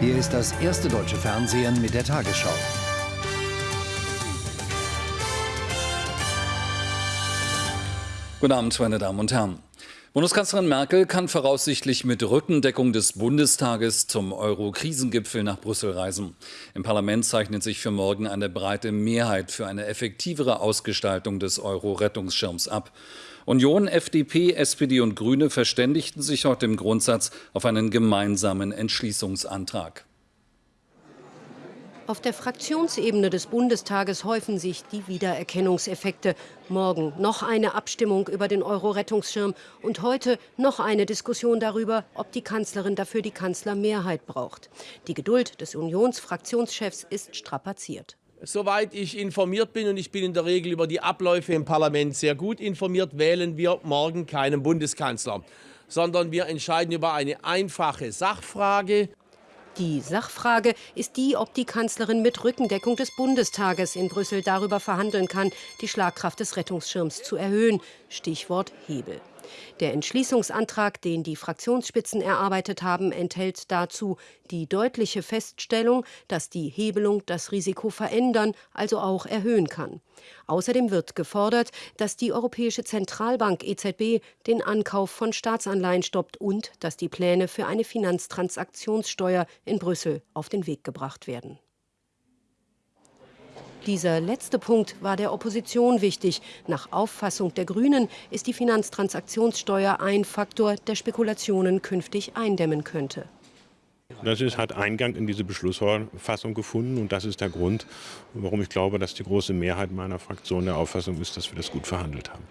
Hier ist das erste deutsche Fernsehen mit der Tagesschau. Guten Abend, meine Damen und Herren. Bundeskanzlerin Merkel kann voraussichtlich mit Rückendeckung des Bundestages zum Euro-Krisengipfel nach Brüssel reisen. Im Parlament zeichnet sich für morgen eine breite Mehrheit für eine effektivere Ausgestaltung des Euro-Rettungsschirms ab. Union, FDP, SPD und Grüne verständigten sich heute im Grundsatz auf einen gemeinsamen Entschließungsantrag. Auf der Fraktionsebene des Bundestages häufen sich die Wiedererkennungseffekte. Morgen noch eine Abstimmung über den Euro-Rettungsschirm und heute noch eine Diskussion darüber, ob die Kanzlerin dafür die Kanzlermehrheit braucht. Die Geduld des Unionsfraktionschefs ist strapaziert. Soweit ich informiert bin, und ich bin in der Regel über die Abläufe im Parlament sehr gut informiert, wählen wir morgen keinen Bundeskanzler, sondern wir entscheiden über eine einfache Sachfrage. Die Sachfrage ist die, ob die Kanzlerin mit Rückendeckung des Bundestages in Brüssel darüber verhandeln kann, die Schlagkraft des Rettungsschirms zu erhöhen. Stichwort Hebel. Der Entschließungsantrag, den die Fraktionsspitzen erarbeitet haben, enthält dazu die deutliche Feststellung, dass die Hebelung das Risiko verändern, also auch erhöhen kann. Außerdem wird gefordert, dass die Europäische Zentralbank EZB den Ankauf von Staatsanleihen stoppt und dass die Pläne für eine Finanztransaktionssteuer in Brüssel auf den Weg gebracht werden. Dieser letzte Punkt war der Opposition wichtig. Nach Auffassung der Grünen ist die Finanztransaktionssteuer ein Faktor, der Spekulationen künftig eindämmen könnte. Das ist, hat Eingang in diese Beschlussfassung gefunden und das ist der Grund, warum ich glaube, dass die große Mehrheit meiner Fraktion der Auffassung ist, dass wir das gut verhandelt haben.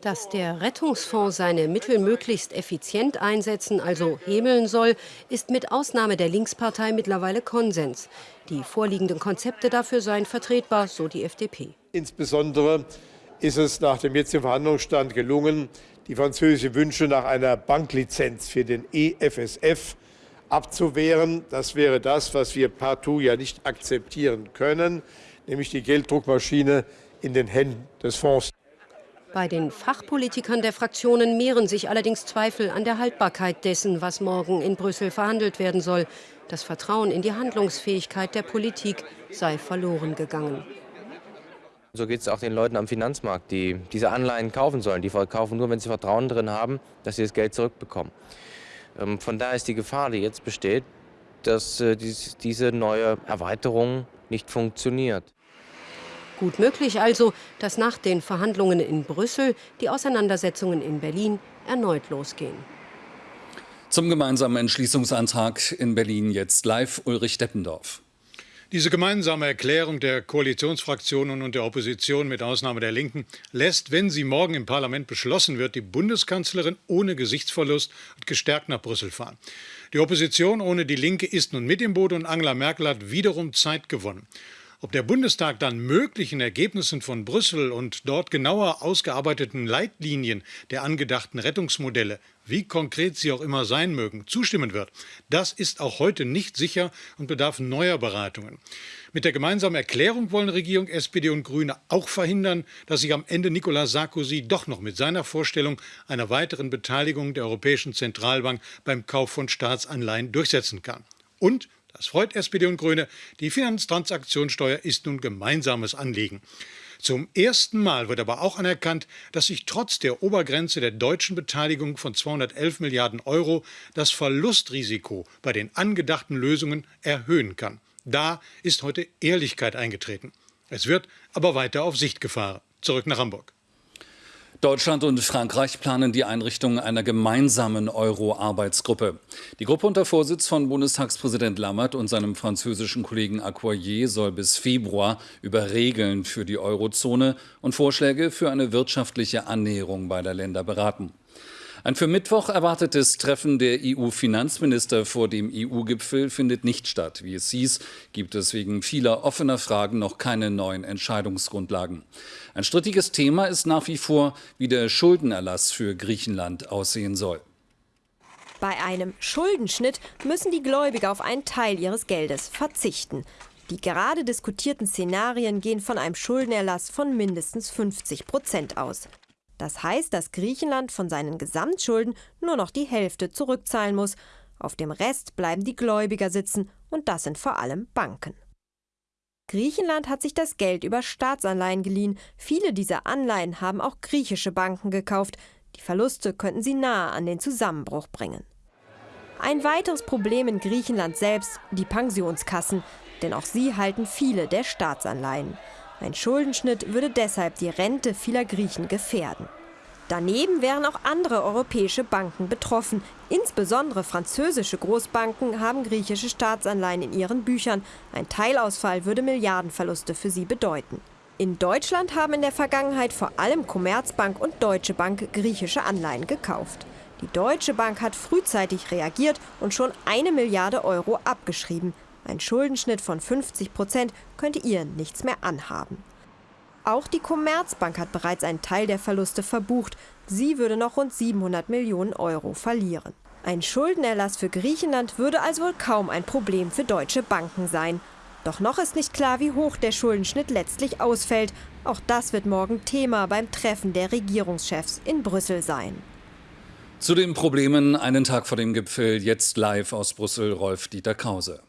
Dass der Rettungsfonds seine Mittel möglichst effizient einsetzen, also hebeln soll, ist mit Ausnahme der Linkspartei mittlerweile Konsens. Die vorliegenden Konzepte dafür seien vertretbar, so die FDP. Insbesondere ist es nach dem jetzigen Verhandlungsstand gelungen, die französischen Wünsche nach einer Banklizenz für den EFSF abzuwehren. Das wäre das, was wir partout ja nicht akzeptieren können, nämlich die Gelddruckmaschine in den Händen des Fonds. Bei den Fachpolitikern der Fraktionen mehren sich allerdings Zweifel an der Haltbarkeit dessen, was morgen in Brüssel verhandelt werden soll. Das Vertrauen in die Handlungsfähigkeit der Politik sei verloren gegangen. So geht es auch den Leuten am Finanzmarkt, die diese Anleihen kaufen sollen. Die verkaufen nur, wenn sie Vertrauen drin haben, dass sie das Geld zurückbekommen. Ähm, von daher ist die Gefahr, die jetzt besteht, dass äh, diese neue Erweiterung nicht funktioniert. Gut möglich also, dass nach den Verhandlungen in Brüssel die Auseinandersetzungen in Berlin erneut losgehen. Zum gemeinsamen Entschließungsantrag in Berlin jetzt live Ulrich Deppendorf. Diese gemeinsame Erklärung der Koalitionsfraktionen und der Opposition mit Ausnahme der Linken lässt, wenn sie morgen im Parlament beschlossen wird, die Bundeskanzlerin ohne Gesichtsverlust und gestärkt nach Brüssel fahren. Die Opposition ohne die Linke ist nun mit im Boot und Angela Merkel hat wiederum Zeit gewonnen. Ob der Bundestag dann möglichen Ergebnissen von Brüssel und dort genauer ausgearbeiteten Leitlinien der angedachten Rettungsmodelle, wie konkret sie auch immer sein mögen, zustimmen wird, das ist auch heute nicht sicher und bedarf neuer Beratungen. Mit der gemeinsamen Erklärung wollen Regierung, SPD und Grüne auch verhindern, dass sich am Ende Nicolas Sarkozy doch noch mit seiner Vorstellung einer weiteren Beteiligung der Europäischen Zentralbank beim Kauf von Staatsanleihen durchsetzen kann. Und das freut SPD und Grüne. Die Finanztransaktionssteuer ist nun gemeinsames Anliegen. Zum ersten Mal wird aber auch anerkannt, dass sich trotz der Obergrenze der deutschen Beteiligung von 211 Milliarden Euro das Verlustrisiko bei den angedachten Lösungen erhöhen kann. Da ist heute Ehrlichkeit eingetreten. Es wird aber weiter auf Sicht gefahren. Zurück nach Hamburg. Deutschland und Frankreich planen die Einrichtung einer gemeinsamen Euro-Arbeitsgruppe. Die Gruppe unter Vorsitz von Bundestagspräsident Lammert und seinem französischen Kollegen Accoyer soll bis Februar über Regeln für die Eurozone und Vorschläge für eine wirtschaftliche Annäherung beider Länder beraten. Ein für Mittwoch erwartetes Treffen der EU-Finanzminister vor dem EU-Gipfel findet nicht statt. Wie es hieß, gibt es wegen vieler offener Fragen noch keine neuen Entscheidungsgrundlagen. Ein strittiges Thema ist nach wie vor, wie der Schuldenerlass für Griechenland aussehen soll. Bei einem Schuldenschnitt müssen die Gläubiger auf einen Teil ihres Geldes verzichten. Die gerade diskutierten Szenarien gehen von einem Schuldenerlass von mindestens 50 Prozent aus. Das heißt, dass Griechenland von seinen Gesamtschulden nur noch die Hälfte zurückzahlen muss. Auf dem Rest bleiben die Gläubiger sitzen und das sind vor allem Banken. Griechenland hat sich das Geld über Staatsanleihen geliehen. Viele dieser Anleihen haben auch griechische Banken gekauft. Die Verluste könnten sie nahe an den Zusammenbruch bringen. Ein weiteres Problem in Griechenland selbst, die Pensionskassen. Denn auch sie halten viele der Staatsanleihen. Ein Schuldenschnitt würde deshalb die Rente vieler Griechen gefährden. Daneben wären auch andere europäische Banken betroffen. Insbesondere französische Großbanken haben griechische Staatsanleihen in ihren Büchern. Ein Teilausfall würde Milliardenverluste für sie bedeuten. In Deutschland haben in der Vergangenheit vor allem Commerzbank und Deutsche Bank griechische Anleihen gekauft. Die Deutsche Bank hat frühzeitig reagiert und schon eine Milliarde Euro abgeschrieben. Ein Schuldenschnitt von 50 Prozent könnte ihr nichts mehr anhaben. Auch die Commerzbank hat bereits einen Teil der Verluste verbucht. Sie würde noch rund 700 Millionen Euro verlieren. Ein Schuldenerlass für Griechenland würde also wohl kaum ein Problem für deutsche Banken sein. Doch noch ist nicht klar, wie hoch der Schuldenschnitt letztlich ausfällt. Auch das wird morgen Thema beim Treffen der Regierungschefs in Brüssel sein. Zu den Problemen einen Tag vor dem Gipfel jetzt live aus Brüssel Rolf Dieter Krause.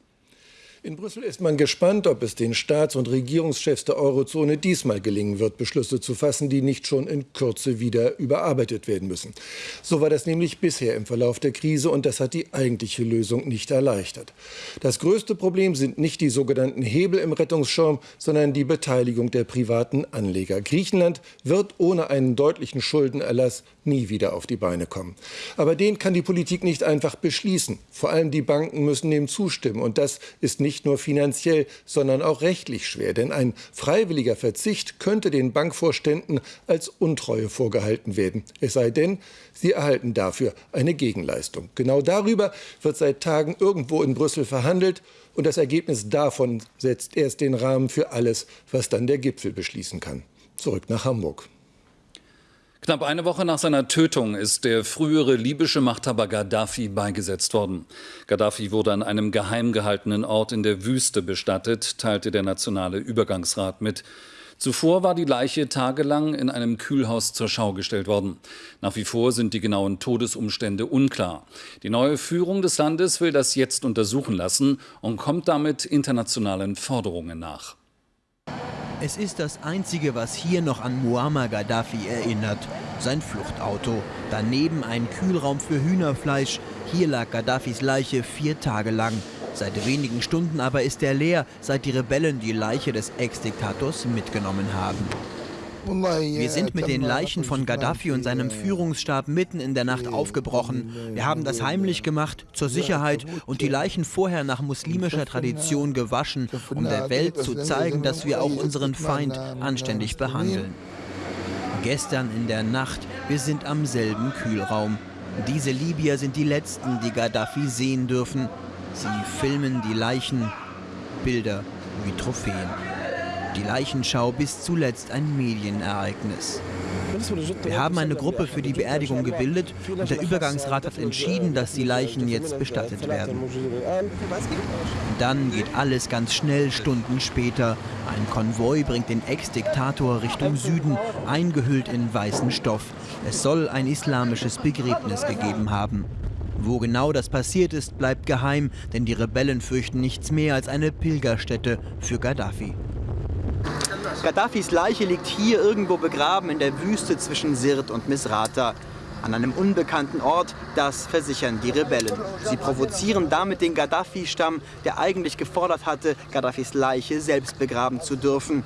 In Brüssel ist man gespannt, ob es den Staats- und Regierungschefs der Eurozone diesmal gelingen wird, Beschlüsse zu fassen, die nicht schon in Kürze wieder überarbeitet werden müssen. So war das nämlich bisher im Verlauf der Krise und das hat die eigentliche Lösung nicht erleichtert. Das größte Problem sind nicht die sogenannten Hebel im Rettungsschirm, sondern die Beteiligung der privaten Anleger. Griechenland wird ohne einen deutlichen Schuldenerlass nie wieder auf die Beine kommen. Aber den kann die Politik nicht einfach beschließen. Vor allem die Banken müssen dem zustimmen und das ist nicht nicht nur finanziell, sondern auch rechtlich schwer. Denn ein freiwilliger Verzicht könnte den Bankvorständen als Untreue vorgehalten werden. Es sei denn, sie erhalten dafür eine Gegenleistung. Genau darüber wird seit Tagen irgendwo in Brüssel verhandelt. Und das Ergebnis davon setzt erst den Rahmen für alles, was dann der Gipfel beschließen kann. Zurück nach Hamburg. Knapp eine Woche nach seiner Tötung ist der frühere libysche Machthaber Gaddafi beigesetzt worden. Gaddafi wurde an einem geheim gehaltenen Ort in der Wüste bestattet, teilte der Nationale Übergangsrat mit. Zuvor war die Leiche tagelang in einem Kühlhaus zur Schau gestellt worden. Nach wie vor sind die genauen Todesumstände unklar. Die neue Führung des Landes will das jetzt untersuchen lassen und kommt damit internationalen Forderungen nach. Es ist das Einzige, was hier noch an Muammar Gaddafi erinnert. Sein Fluchtauto. Daneben ein Kühlraum für Hühnerfleisch. Hier lag Gaddafis Leiche vier Tage lang. Seit wenigen Stunden aber ist er leer, seit die Rebellen die Leiche des Ex-Diktators mitgenommen haben. Wir sind mit den Leichen von Gaddafi und seinem Führungsstab mitten in der Nacht aufgebrochen. Wir haben das heimlich gemacht, zur Sicherheit, und die Leichen vorher nach muslimischer Tradition gewaschen, um der Welt zu zeigen, dass wir auch unseren Feind anständig behandeln. Gestern in der Nacht, wir sind am selben Kühlraum. Diese Libyer sind die Letzten, die Gaddafi sehen dürfen. Sie filmen die Leichen, Bilder wie Trophäen. Die Leichenschau bis zuletzt ein Medienereignis. Wir haben eine Gruppe für die Beerdigung gebildet und der Übergangsrat hat entschieden, dass die Leichen jetzt bestattet werden. Dann geht alles ganz schnell Stunden später. Ein Konvoi bringt den Ex-Diktator Richtung Süden, eingehüllt in weißen Stoff. Es soll ein islamisches Begräbnis gegeben haben. Wo genau das passiert ist, bleibt geheim, denn die Rebellen fürchten nichts mehr als eine Pilgerstätte für Gaddafi. Gaddafis Leiche liegt hier irgendwo begraben in der Wüste zwischen Sirte und Misrata. An einem unbekannten Ort, das versichern die Rebellen. Sie provozieren damit den Gaddafi-Stamm, der eigentlich gefordert hatte, Gaddafis Leiche selbst begraben zu dürfen.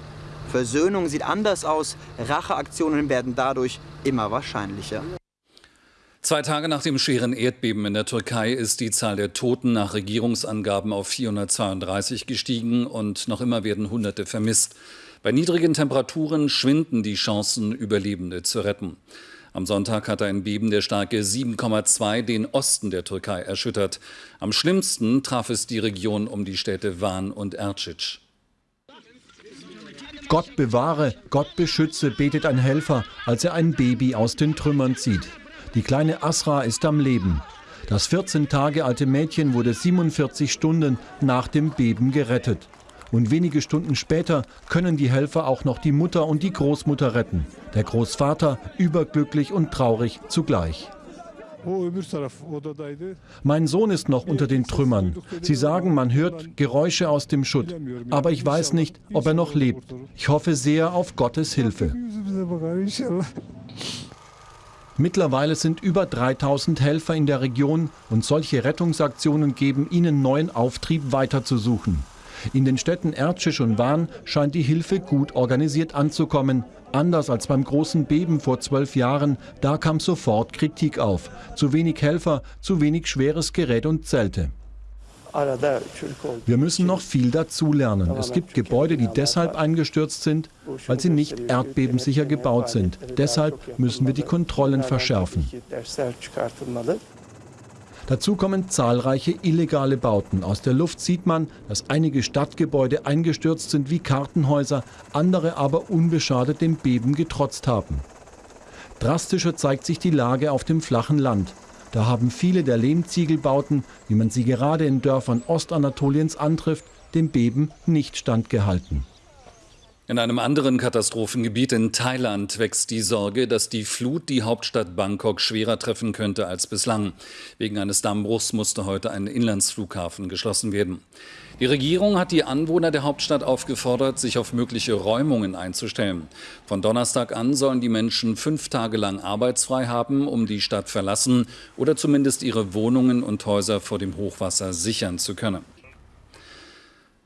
Versöhnung sieht anders aus, Racheaktionen werden dadurch immer wahrscheinlicher. Zwei Tage nach dem schweren Erdbeben in der Türkei ist die Zahl der Toten nach Regierungsangaben auf 432 gestiegen und noch immer werden Hunderte vermisst. Bei niedrigen Temperaturen schwinden die Chancen, Überlebende zu retten. Am Sonntag hatte ein Beben der Stärke 7,2 den Osten der Türkei erschüttert. Am schlimmsten traf es die Region um die Städte Van und Ercic. Gott bewahre, Gott beschütze, betet ein Helfer, als er ein Baby aus den Trümmern zieht. Die kleine Asra ist am Leben. Das 14 Tage alte Mädchen wurde 47 Stunden nach dem Beben gerettet. Und wenige Stunden später können die Helfer auch noch die Mutter und die Großmutter retten. Der Großvater überglücklich und traurig zugleich. Mein Sohn ist noch unter den Trümmern. Sie sagen, man hört Geräusche aus dem Schutt. Aber ich weiß nicht, ob er noch lebt. Ich hoffe sehr auf Gottes Hilfe. Mittlerweile sind über 3000 Helfer in der Region und solche Rettungsaktionen geben ihnen neuen Auftrieb weiterzusuchen. In den Städten Ercisch und Van scheint die Hilfe gut organisiert anzukommen. Anders als beim großen Beben vor zwölf Jahren, da kam sofort Kritik auf. Zu wenig Helfer, zu wenig schweres Gerät und Zelte. Wir müssen noch viel dazulernen. Es gibt Gebäude, die deshalb eingestürzt sind, weil sie nicht erdbebensicher gebaut sind. Deshalb müssen wir die Kontrollen verschärfen. Dazu kommen zahlreiche illegale Bauten. Aus der Luft sieht man, dass einige Stadtgebäude eingestürzt sind wie Kartenhäuser, andere aber unbeschadet dem Beben getrotzt haben. Drastischer zeigt sich die Lage auf dem flachen Land. Da haben viele der Lehmziegelbauten, wie man sie gerade in Dörfern Ostanatoliens antrifft, dem Beben nicht standgehalten. In einem anderen Katastrophengebiet in Thailand wächst die Sorge, dass die Flut die Hauptstadt Bangkok schwerer treffen könnte als bislang. Wegen eines Dammbruchs musste heute ein Inlandsflughafen geschlossen werden. Die Regierung hat die Anwohner der Hauptstadt aufgefordert, sich auf mögliche Räumungen einzustellen. Von Donnerstag an sollen die Menschen fünf Tage lang arbeitsfrei haben, um die Stadt verlassen oder zumindest ihre Wohnungen und Häuser vor dem Hochwasser sichern zu können.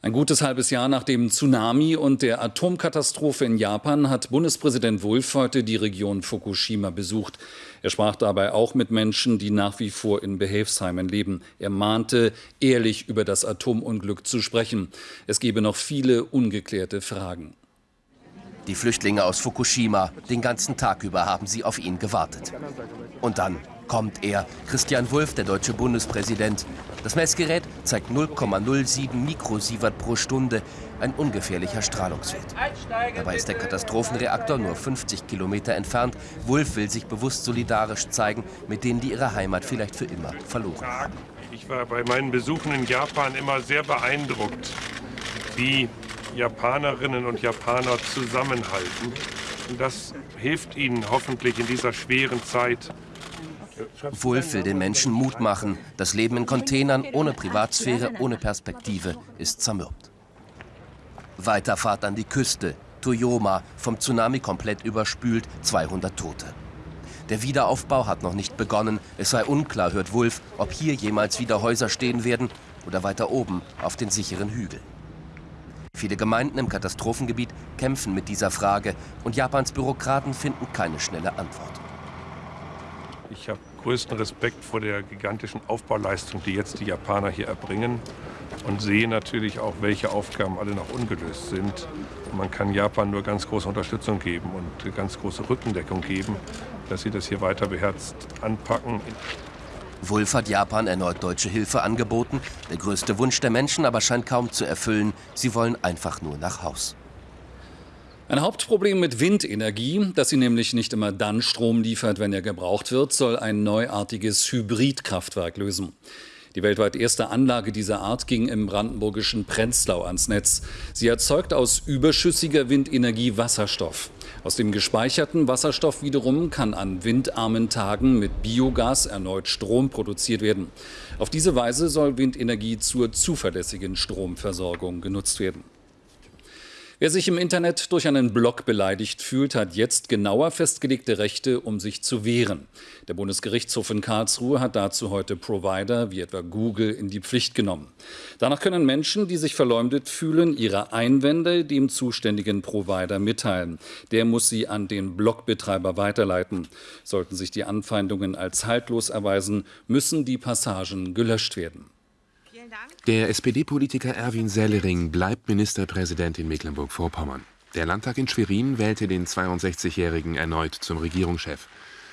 Ein gutes halbes Jahr nach dem Tsunami und der Atomkatastrophe in Japan hat Bundespräsident Wulff heute die Region Fukushima besucht. Er sprach dabei auch mit Menschen, die nach wie vor in Behelfsheimen leben. Er mahnte, ehrlich über das Atomunglück zu sprechen. Es gebe noch viele ungeklärte Fragen. Die Flüchtlinge aus Fukushima, den ganzen Tag über haben sie auf ihn gewartet. Und dann kommt er, Christian Wulff, der deutsche Bundespräsident. Das Messgerät zeigt 0,07 Mikrosievert pro Stunde, ein ungefährlicher Strahlungswert. Dabei ist der Katastrophenreaktor nur 50 Kilometer entfernt. Wulff will sich bewusst solidarisch zeigen mit denen, die ihre Heimat vielleicht für immer verloren haben. Ich war bei meinen Besuchen in Japan immer sehr beeindruckt, wie Japanerinnen und Japaner zusammenhalten. Und das hilft ihnen hoffentlich in dieser schweren Zeit Wulff will den Menschen Mut machen. Das Leben in Containern ohne Privatsphäre, ohne Perspektive ist zermürbt. Weiterfahrt an die Küste. Toyoma, vom Tsunami komplett überspült, 200 Tote. Der Wiederaufbau hat noch nicht begonnen. Es sei unklar, hört Wulff, ob hier jemals wieder Häuser stehen werden oder weiter oben auf den sicheren Hügeln. Viele Gemeinden im Katastrophengebiet kämpfen mit dieser Frage und Japans Bürokraten finden keine schnelle Antwort. Ich habe größten Respekt vor der gigantischen Aufbauleistung, die jetzt die Japaner hier erbringen und sehe natürlich auch, welche Aufgaben alle noch ungelöst sind. Man kann Japan nur ganz große Unterstützung geben und ganz große Rückendeckung geben, dass sie das hier weiter beherzt anpacken. Wulff hat Japan erneut deutsche Hilfe angeboten. Der größte Wunsch der Menschen aber scheint kaum zu erfüllen. Sie wollen einfach nur nach Haus. Ein Hauptproblem mit Windenergie, dass sie nämlich nicht immer dann Strom liefert, wenn er gebraucht wird, soll ein neuartiges Hybridkraftwerk lösen. Die weltweit erste Anlage dieser Art ging im brandenburgischen Prenzlau ans Netz. Sie erzeugt aus überschüssiger Windenergie Wasserstoff. Aus dem gespeicherten Wasserstoff wiederum kann an windarmen Tagen mit Biogas erneut Strom produziert werden. Auf diese Weise soll Windenergie zur zuverlässigen Stromversorgung genutzt werden. Wer sich im Internet durch einen Blog beleidigt fühlt, hat jetzt genauer festgelegte Rechte, um sich zu wehren. Der Bundesgerichtshof in Karlsruhe hat dazu heute Provider wie etwa Google in die Pflicht genommen. Danach können Menschen, die sich verleumdet fühlen, ihre Einwände dem zuständigen Provider mitteilen. Der muss sie an den Blogbetreiber weiterleiten. Sollten sich die Anfeindungen als haltlos erweisen, müssen die Passagen gelöscht werden. Der SPD-Politiker Erwin Sellering bleibt Ministerpräsident in Mecklenburg-Vorpommern. Der Landtag in Schwerin wählte den 62-Jährigen erneut zum Regierungschef.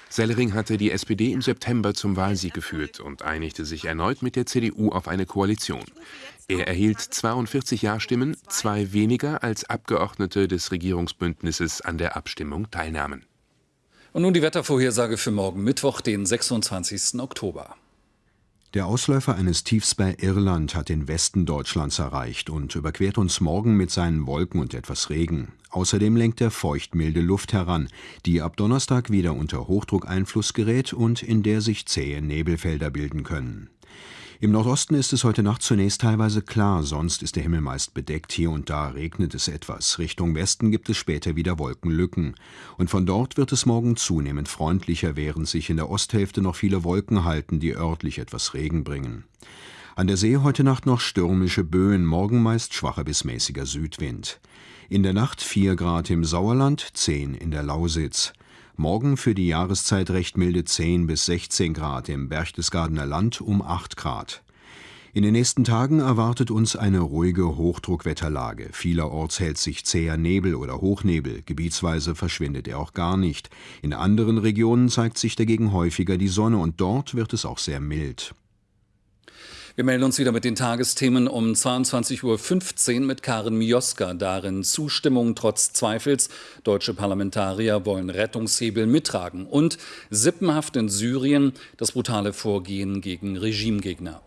Sellering hatte die SPD im September zum Wahlsieg geführt und einigte sich erneut mit der CDU auf eine Koalition. Er erhielt 42 Ja-Stimmen, zwei weniger als Abgeordnete des Regierungsbündnisses an der Abstimmung teilnahmen. Und nun die Wettervorhersage für morgen Mittwoch, den 26. Oktober. Der Ausläufer eines Tiefs bei Irland hat den Westen Deutschlands erreicht und überquert uns morgen mit seinen Wolken und etwas Regen. Außerdem lenkt er feuchtmilde Luft heran, die ab Donnerstag wieder unter Hochdruckeinfluss gerät und in der sich zähe Nebelfelder bilden können. Im Nordosten ist es heute Nacht zunächst teilweise klar, sonst ist der Himmel meist bedeckt, hier und da regnet es etwas. Richtung Westen gibt es später wieder Wolkenlücken. Und von dort wird es morgen zunehmend freundlicher, während sich in der Osthälfte noch viele Wolken halten, die örtlich etwas Regen bringen. An der See heute Nacht noch stürmische Böen, morgen meist schwacher bis mäßiger Südwind. In der Nacht 4 Grad im Sauerland, 10 in der Lausitz. Morgen für die Jahreszeit recht milde 10 bis 16 Grad, im Berchtesgadener Land um 8 Grad. In den nächsten Tagen erwartet uns eine ruhige Hochdruckwetterlage. Vielerorts hält sich zäher Nebel oder Hochnebel, gebietsweise verschwindet er auch gar nicht. In anderen Regionen zeigt sich dagegen häufiger die Sonne und dort wird es auch sehr mild. Wir melden uns wieder mit den Tagesthemen um 22.15 Uhr mit Karen Mioska. Darin Zustimmung trotz Zweifels. Deutsche Parlamentarier wollen Rettungshebel mittragen. Und Sippenhaft in Syrien, das brutale Vorgehen gegen Regimegegner.